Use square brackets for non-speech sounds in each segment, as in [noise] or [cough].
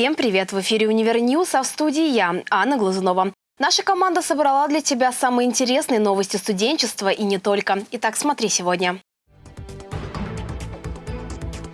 Всем привет! В эфире «Универ News», а в студии я, Анна Глазунова. Наша команда собрала для тебя самые интересные новости студенчества и не только. Итак, смотри сегодня.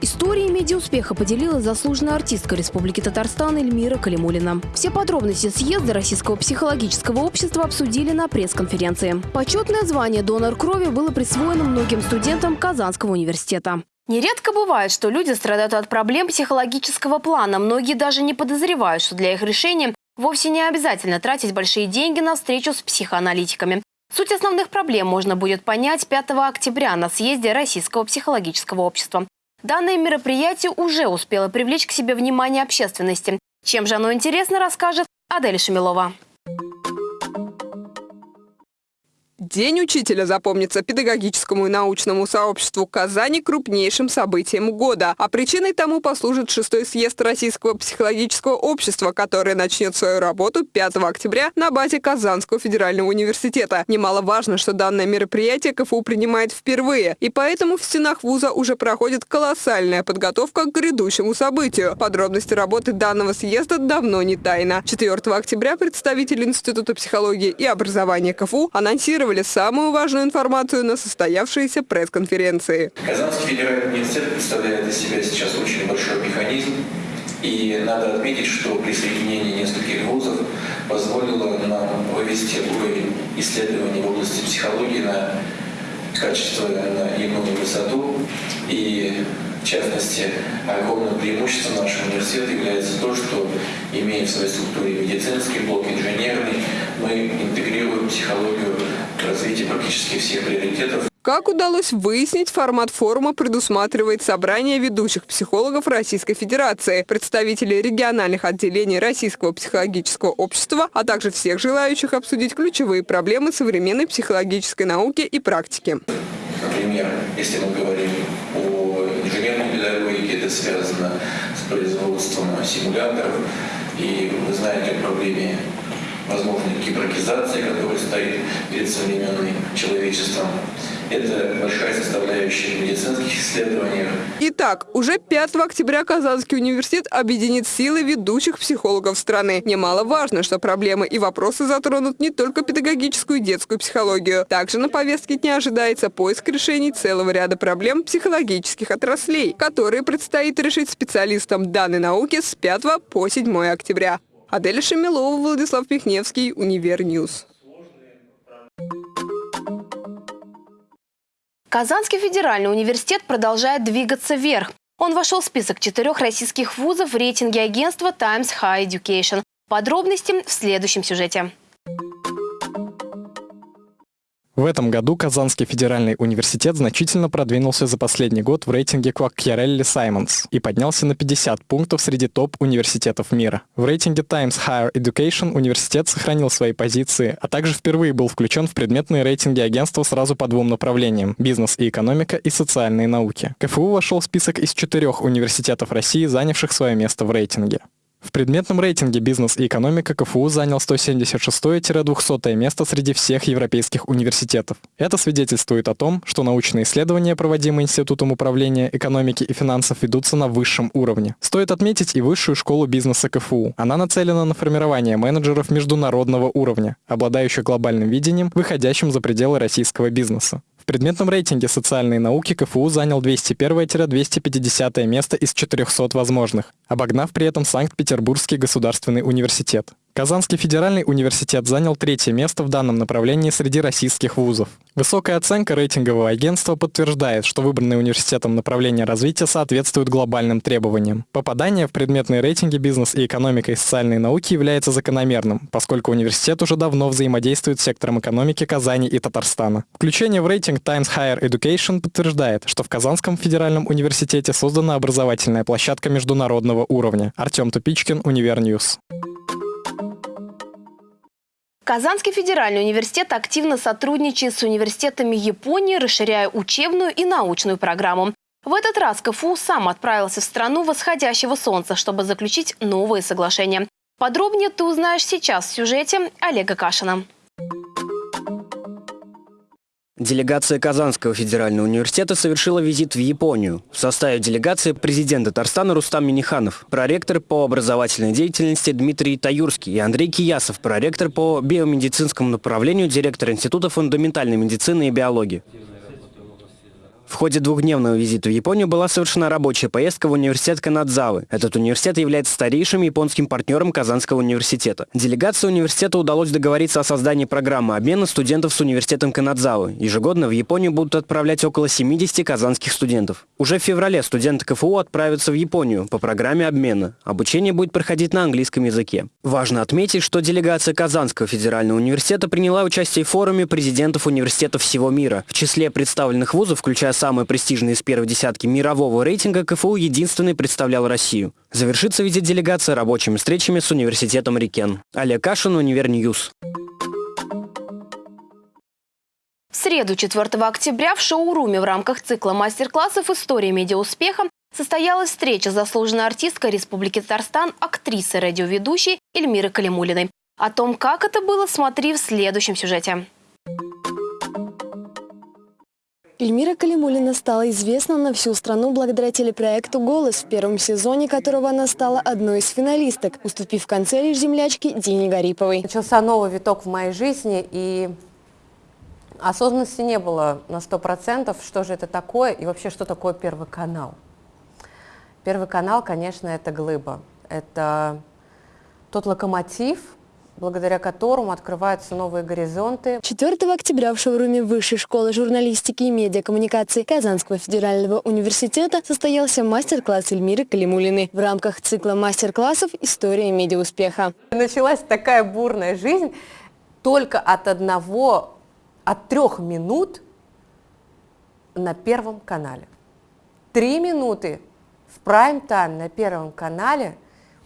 Историей медиауспеха поделилась заслуженная артистка Республики Татарстан Эльмира Калимуллина. Все подробности съезда Российского психологического общества обсудили на пресс-конференции. Почетное звание «Донор крови» было присвоено многим студентам Казанского университета. Нередко бывает, что люди страдают от проблем психологического плана. Многие даже не подозревают, что для их решения вовсе не обязательно тратить большие деньги на встречу с психоаналитиками. Суть основных проблем можно будет понять 5 октября на съезде Российского психологического общества. Данное мероприятие уже успело привлечь к себе внимание общественности. Чем же оно интересно, расскажет Адель Шамилова. День учителя запомнится педагогическому и научному сообществу Казани крупнейшим событием года. А причиной тому послужит шестой съезд Российского психологического общества, который начнет свою работу 5 октября на базе Казанского федерального университета. Немаловажно, что данное мероприятие КФУ принимает впервые, и поэтому в стенах вуза уже проходит колоссальная подготовка к грядущему событию. Подробности работы данного съезда давно не тайна. 4 октября представители Института психологии и образования КФУ анонсировали анонсировали самую важную информацию на состоявшейся пресс-конференции. Казанский федеральный университет представляет из себя сейчас очень большой механизм. И надо отметить, что присоединение нескольких вузов позволило нам вывести уровень исследований в области психологии на качество, на иную высоту. И в частности, огромным преимуществом нашего университета является то, что, имея в своей структуре медицинский блок, инженерный, мы интегрируем психологию в развитии практически всех приоритетов. Как удалось выяснить, формат форума предусматривает собрание ведущих психологов Российской Федерации, представителей региональных отделений Российского психологического общества, а также всех желающих обсудить ключевые проблемы современной психологической науки и практики. Например, если мы говорим о инженерной педагогике, это связано с производством симуляторов, и вы знаете о проблеме возможной гибракизации, которая стоит перед современным человечеством. Это большая составляющая медицинских исследований. Итак, уже 5 октября Казанский университет объединит силы ведущих психологов страны. Немаловажно, что проблемы и вопросы затронут не только педагогическую и детскую психологию. Также на повестке дня ожидается поиск решений целого ряда проблем психологических отраслей, которые предстоит решить специалистам данной науки с 5 по 7 октября. Аделя Шамилова, Владислав Пихневский, Универ News. Казанский федеральный университет продолжает двигаться вверх. Он вошел в список четырех российских вузов в рейтинге агентства Times High Education. Подробности в следующем сюжете. В этом году Казанский федеральный университет значительно продвинулся за последний год в рейтинге Quacquarelli Symonds и поднялся на 50 пунктов среди топ-университетов мира. В рейтинге Times Higher Education университет сохранил свои позиции, а также впервые был включен в предметные рейтинги агентства сразу по двум направлениям – бизнес и экономика и социальные науки. КФУ вошел в список из четырех университетов России, занявших свое место в рейтинге. В предметном рейтинге «Бизнес и экономика» КФУ занял 176-200 место среди всех европейских университетов. Это свидетельствует о том, что научные исследования, проводимые Институтом управления экономики и финансов, ведутся на высшем уровне. Стоит отметить и Высшую школу бизнеса КФУ. Она нацелена на формирование менеджеров международного уровня, обладающих глобальным видением, выходящим за пределы российского бизнеса. В предметном рейтинге социальные науки КФУ занял 201-250 место из 400 возможных, обогнав при этом Санкт-Петербургский государственный университет. Казанский федеральный университет занял третье место в данном направлении среди российских вузов. Высокая оценка рейтингового агентства подтверждает, что выбранное университетом направление развития соответствует глобальным требованиям. Попадание в предметные рейтинги бизнес и экономика и социальные науки является закономерным, поскольку университет уже давно взаимодействует с сектором экономики Казани и Татарстана. Включение в рейтинг Times Higher Education подтверждает, что в Казанском федеральном университете создана образовательная площадка международного уровня. Артем Тупичкин, Универ News. Казанский федеральный университет активно сотрудничает с университетами Японии, расширяя учебную и научную программу. В этот раз КФУ сам отправился в страну восходящего солнца, чтобы заключить новые соглашения. Подробнее ты узнаешь сейчас в сюжете Олега Кашина. Делегация Казанского федерального университета совершила визит в Японию. В составе делегации президент Татарстана Рустам Миниханов, проректор по образовательной деятельности Дмитрий Таюрский и Андрей Киясов, проректор по биомедицинскому направлению, директор Института фундаментальной медицины и биологии. В ходе двухдневного визита в Японию была совершена рабочая поездка в университет Канадзавы. Этот университет является старейшим японским партнером Казанского университета. Делегации университета удалось договориться о создании программы обмена студентов с университетом Канадзавы. Ежегодно в Японию будут отправлять около 70 казанских студентов. Уже в феврале студенты КФУ отправятся в Японию по программе обмена. Обучение будет проходить на английском языке. Важно отметить, что делегация Казанского федерального университета приняла участие в форуме президентов университетов всего мира. В числе представленных вузов, включая самые престижные из первой десятки мирового рейтинга, КФУ единственный представлял Россию. Завершится визит делегации рабочими встречами с университетом Рикен. Олег Кашин, Универ News. В среду 4 октября в шоуруме в рамках цикла мастер-классов «История медиауспеха» состоялась встреча заслуженной артисткой Республики Татарстан, актрисой радиоведущей Эльмиры Калимулиной. О том, как это было, смотри в следующем сюжете. Эльмира Калимулина стала известна на всю страну благодаря телепроекту «Голос», в первом сезоне которого она стала одной из финалисток, уступив в конце лишь землячке Дине Гариповой. Начался новый виток в моей жизни, и осознанности не было на сто процентов, что же это такое и вообще, что такое Первый канал. Первый канал, конечно, это глыба. Это тот локомотив, благодаря которому открываются новые горизонты. 4 октября в шоуруме Высшей школы журналистики и медиакоммуникации Казанского федерального университета состоялся мастер-класс Эльмиры Калимулиной в рамках цикла мастер-классов «История медиауспеха». Началась такая бурная жизнь только от одного, от трех минут на Первом канале. Три минуты в прайм-тайм на Первом канале,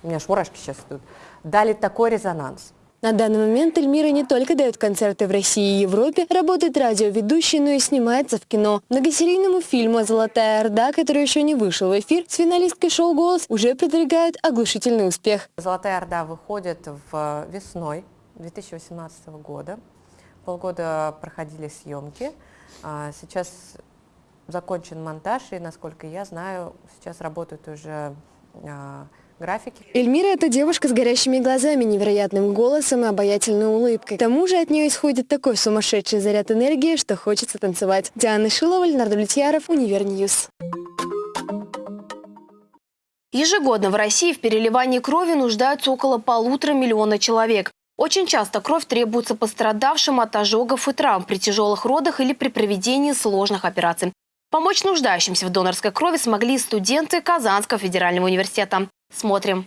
у меня аж мурашки сейчас идут, дали такой резонанс – на данный момент Эльмира не только дает концерты в России и Европе, работает радиоведущей, но и снимается в кино. Многосерийному фильму «Золотая Орда», который еще не вышел в эфир, с финалисткой шоу «Голос» уже предваряет оглушительный успех. «Золотая Орда» выходит в весной 2018 года. Полгода проходили съемки. А сейчас закончен монтаж, и, насколько я знаю, сейчас работают уже а, графики. Эльмира – это девушка с горящими глазами, невероятным голосом и обаятельной улыбкой. К тому же от нее исходит такой сумасшедший заряд энергии, что хочется танцевать. Диана Шилова, Леонард Влетьяров, Универ News. Ежегодно в России в переливании крови нуждаются около полутора миллиона человек. Очень часто кровь требуется пострадавшим от ожогов и травм при тяжелых родах или при проведении сложных операций. Помочь нуждающимся в донорской крови смогли студенты Казанского федерального университета. Смотрим.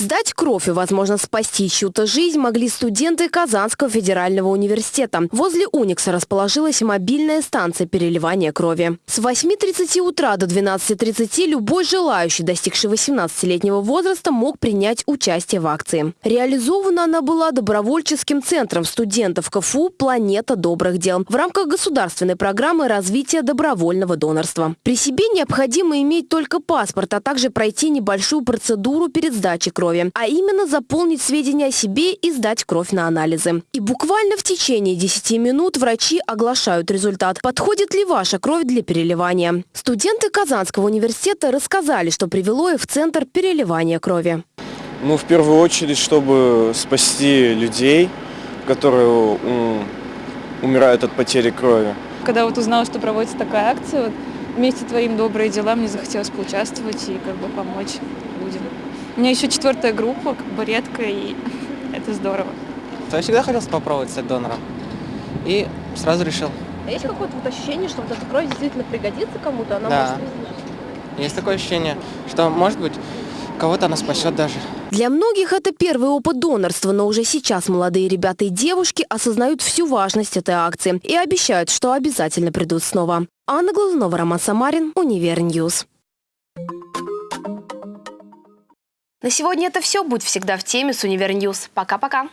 Сдать кровь и, возможно, спасти чью-то жизнь могли студенты Казанского федерального университета. Возле Уникса расположилась мобильная станция переливания крови. С 8.30 утра до 12.30 любой желающий, достигший 18-летнего возраста, мог принять участие в акции. Реализована она была добровольческим центром студентов КФУ «Планета добрых дел» в рамках государственной программы развития добровольного донорства. При себе необходимо иметь только паспорт, а также пройти небольшую процедуру перед сдачей крови крови, а именно заполнить сведения о себе и сдать кровь на анализы. И буквально в течение 10 минут врачи оглашают результат. Подходит ли ваша кровь для переливания? Студенты Казанского университета рассказали, что привело их в центр переливания крови. Ну, в первую очередь, чтобы спасти людей, которые умирают от потери крови. Когда вот узнала, что проводится такая акция, вот, вместе творим добрые дела, мне захотелось поучаствовать и как бы помочь. У меня еще четвертая группа, как бы редко, и [laughs] это здорово. Я всегда хотел попробовать стать донором. И сразу решил. А есть какое-то вот ощущение, что вот эта кровь действительно пригодится кому-то? Она да. может... Есть такое ощущение, что, может быть, кого-то она спасет даже. Для многих это первый опыт донорства, но уже сейчас молодые ребята и девушки осознают всю важность этой акции и обещают, что обязательно придут снова. Анна Глазунова, Роман Самарин, Univer News. На сегодня это все. Будь всегда в теме с Univer News. Пока-пока.